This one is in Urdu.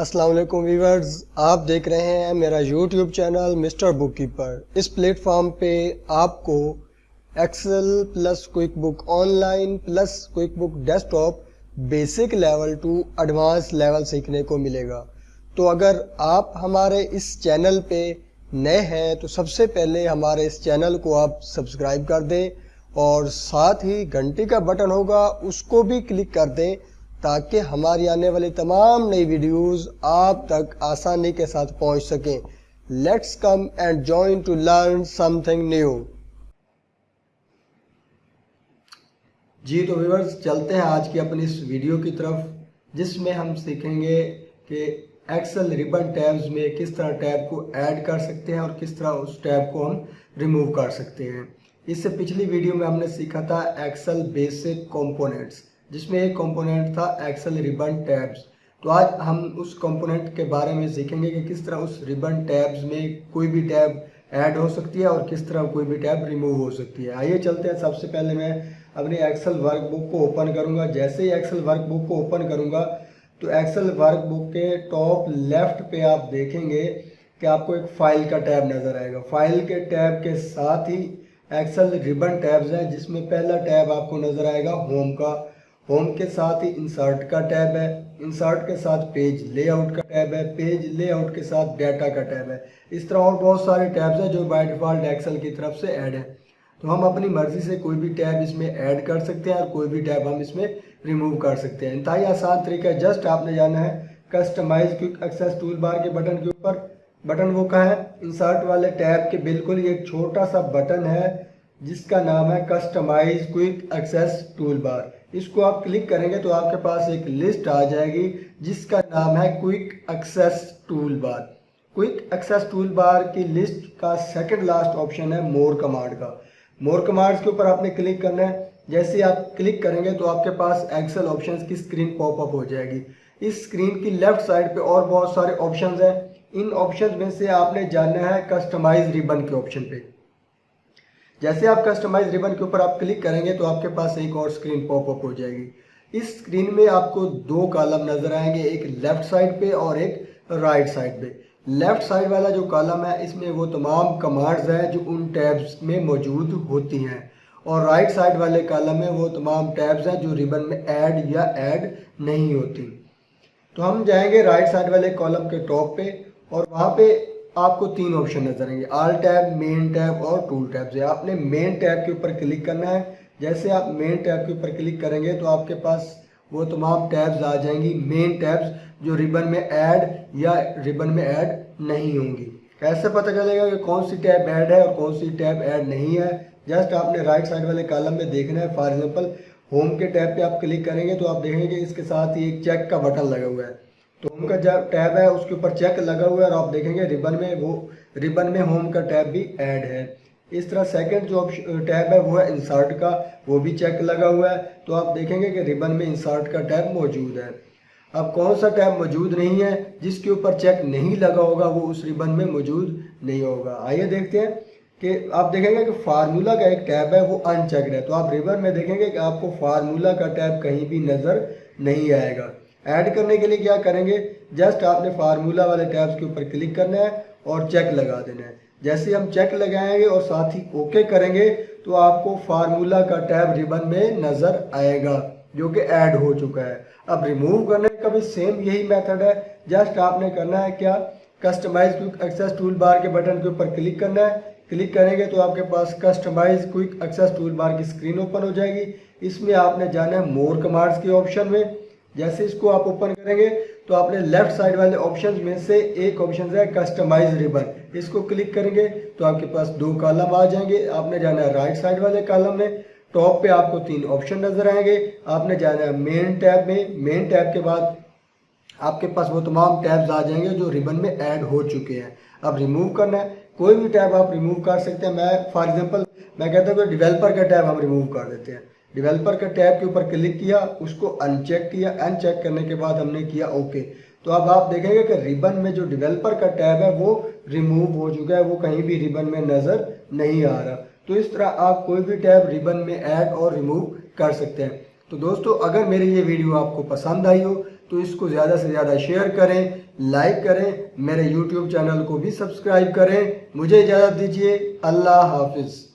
السلام علیکم ویورز، آپ دیکھ رہے ہیں میرا یوٹیوب چینل مسٹر بک کیپر۔ اس پلیٹ فارم پہ آپ کو Excel plus quick book online plus quick book desktop basic level to advance level سیکھنے کو ملے گا۔ تو اگر آپ ہمارے اس چینل پہ نئے ہیں تو سب سے پہلے ہمارے اس چینل کو آپ سبسکرائب کر دیں اور ساتھ ہی گھنٹی کا بٹن ہوگا، اس کو بھی کلک کر دیں تاکہ ہماری آنے والی تمام نئی ویڈیوز آپ تک آسانی کے ساتھ پہنچ سکیں۔ Let's come and join to learn something new جی تو ویورز چلتے ہیں آج کی اپنی اس ویڈیو کی طرف، جس میں ہم سیکھیں گے کہ ایکسل ریبن ٹیبز میں کس طرح ٹیب کو ایڈ کر سکتے ہیں اور کس طرح اس ٹیب کو ہم ریموو کر سکتے ہیں۔ اس سے پچھلی ویڈیو میں ہم نے سیکھا تھا ایکسل بیسک کمپوننٹس جس میں ایک کمپوننٹ تھا ایکسل ریبن ٹیبز تو آج ہم اس کمپوننٹ کے بارے میں سیکھیں گے کہ کس طرح اس ریبن ٹیبز میں کوئی بھی ٹیب ایڈ ہو سکتی ہے اور کس طرح کوئی بھی ٹیب ریموو ہو سکتی ہے۔ آئیے چلتے ہیں۔ سب سے پہلے میں اپنی ایکسل ورک بک کو اوپن کروں گا۔ جیسے ہی ایکسل ورک بک کو اوپن کروں گا، تو ایکسل ورک بک کے ٹاپ لیفٹ پہ آپ دیکھیں گے کہ آپ کو ایک فائل کا ٹیب نظر آئے گا۔ فائل کے ٹیب کے ساتھ ہی ایکسل ریبن ٹیبز ہیں، جس میں پہلا ٹیب آپ کو نظر آئے گا ہوم کا۔ ہوم کے ساتھ ہی انسرٹ کا ٹیب ہے انسرٹ کے ساتھ پیج لے آؤٹ کا ٹیب ہے پیج لے آؤٹ کے ساتھ ڈیٹا کا ٹیب ہے۔ اس طرح اور بہت سارے ٹیبز ہیں جو بائی ڈیفالٹ ایکسل کی طرف سے ایڈ ہیں۔ تو ہم اپنی مرضی سے کوئی بھی ٹیب اس میں ایڈ کر سکتے ہیں اور کوئی بھی ٹیب ہم اس میں ریموو کر سکتے ہیں۔ انتہائی آسان طریقہ ہے جسٹ آپ نے جانا ہے customize quick access toolbar کے بٹن کے اوپر۔ بٹن وہ کہاں ہے؟ انسرٹ والے ٹیب کے بالکل یہ ایک چھوٹا سا بٹن ہے، جس کا نام ہے customize quick access toolbar اس کو آپ کلک کریں گے تو آپ کے پاس ایک لسٹ آ جائے گی، جس کا نام ہے quick access toolbar quick access toolbar کی لسٹ کا سیکنڈ لاسٹ آپشن ہے مور کمانڈ کا۔ مور کمانڈ کے اوپر آپ نے کلک کرنا ہے۔ جیسے آپ کلک کریں گے تو آپ کے پاس ایکسل آپشنز کی سکرین پاپ اپ ہو جائے گی۔ اس سکرین کی لیفٹ سائڈ پہ اور بہت سارے آپشنز ہیں۔ ان آپشنز میں سے آپ نے جاننا ہے کسٹمائز ریبن کے آپشن پہ۔ جیسے آپ کسٹمائز ریبن کے اوپر آپ کلک کریں گے تو آپ کے پاس ایک اور سکرین پاپ اپ ہو جائے گی۔ اس سکرین میں آپ کو دو کالم نظر آئیں گے، ایک لیفٹ سائڈ پہ اور ایک رائٹ سائڈ پہ۔ لیفٹ سائڈ والا جو کالم ہے، اس میں وہ تمام کمانڈز ہیں جو ان ٹیبز میں موجود ہوتی ہیں۔ اور رائٹ سائڈ والے کالم میں وہ تمام ٹیبز ہیں جو ریبن میں ایڈ یا ایڈ نہیں ہوتی۔ تو ہم جائیں گے رائٹ سائڈ والے کالم کے ٹاپ پہ اور وہاں پہ آپ کو تین آپشن نظر آئیں گے۔ آل ٹیب مین ٹیب اور ٹول ٹیب سے آپ نے مین ٹیب کے اوپر کلک کرنا ہے، جیسے آپ مین ٹیب کے اوپر کلک کریں گے تو آپ کے پاس وہ تمام ٹیبز آ جائیں گی۔ مین ٹیبز جو ریبن میں ایڈ یا ریبن میں ایڈ نہیں ہوں گی۔ کیسے پتہ چلے گا کہ کون سی ٹیب ایڈ ہے اور کون سی ٹیب ایڈ نہیں ہے؟ جسٹ آپ نے رائٹ سائڈ والے کالم میں دیکھنا ہے۔ فار ایگزامپل ہوم کے ٹیب پہ آپ کلک کریں گے تو آپ دیکھیں گے اس کے ساتھ ہی ایک چیک کا بٹن لگا ہوا ہے۔ ہوم کا جو ٹیب ہے، اس کے اوپر چیک لگا ہوا ہے اور آپ دیکھیں گے ریبن میں وہ ریبن میں ہوم کا ٹیب بھی ایڈ ہے۔ اس طرح سیکنڈ جو ٹیب ہے، وہ ہے انسارٹ کا، وہ بھی چیک لگا ہوا ہے۔ تو آپ دیکھیں گے کہ ریبن میں انسارٹ کا ٹیب موجود ہے۔ اب کون سا ٹیب موجود نہیں ہے، جس کے اوپر چیک نہیں لگا ہوگا، وہ اس ریبن میں موجود نہیں ہوگا۔ آئیے دیکھتے ہیں کہ آپ دیکھیں گے کہ فارمولا کا ایک ٹیب ہے، وہ ان چیکڈ ہے۔ تو آپ ریبن میں دیکھیں گے کہ آپ کو فارمولا کا ٹیب کہیں بھی نظر نہیں آئے گا۔ ایڈ کرنے کے لیے کیا کریں گے? جسٹ آپ نے فارمولا والے ٹیبز کے اوپر کلک کرنا ہے اور چیک لگا دینا ہے۔ جیسے ہم چیک لگائیں گے اور ساتھ ہی اوکے کریں گے تو آپ کو فارمولا کا ٹیب ریبن میں نظر آئے گا، جو کہ ایڈ ہو چکا ہے۔ اب ریموو کرنے کا بھی سیم یہی میتھڈ ہے۔ جسٹ آپ نے کرنا ہے کیا؟ Customize quick access toolbar کے بٹن کے اوپر کلک کرنا ہے۔ کلک کریں گے تو آپ کے پاس customize quick access toolbar کی سکرین اوپن ہو جائے گی۔ اس میں آپ نے جانا ہے مور کمانڈز کے آپشن میں۔ جیسے اس کو آپ اوپن کریں گے تو آپ نے لیفٹ سائڈ والے آپشنز میں سے ایک آپشن ہے کسٹمائز ریبن اس کو کلک کریں گے تو آپ کے پاس دو کالم آ جائیں گے. آپ نے جانا ہے رائٹ سائڈ والے کالم میں. ٹاپ پہ آپ کو تین آپشن نظر آئیں گے. آپ نے جانا ہے مین ٹیب میں. مین ٹیب کے بعد آپ کے پاس وہ تمام ٹیبز آ جائیں گے جو ریبن میں ایڈ ہو چکے ہیں. اب ریموو کرنا ہے. کوئی بھی ٹیب آپ ریموو کر سکتے ہیں. میں فار ایگزامپل میں کہتا ہوں کہ ڈیولپر کا ٹیب ہم ریموو کر دیتے ہیں. ڈیولپر کا ٹیب کے اوپر کلک کیا، اس کو ان چیک کیا ان چیک کرنے کے بعد ہم نے کیا اوکے تو اب آپ دیکھیں گے کہ ریبن میں جو ڈیولپر کا ٹیب ہے، وہ ریموو ہو چکا ہے، وہ کہیں بھی ریبن میں نظر نہیں آ رہا. تو اس طرح آپ کوئی بھی ٹیب ریبن میں ایڈ اور ریموو کر سکتے ہیں. تو دوستو، اگر میری یہ ویڈیو آپ کو پسند آئی ہو، تو اس کو زیادہ سے زیادہ شیئر کریں لائک کریں، میرے یوٹیوب چینل کو بھی سبسکرائب کریں. مجھے اجازت دیجیے اللہ حافظ.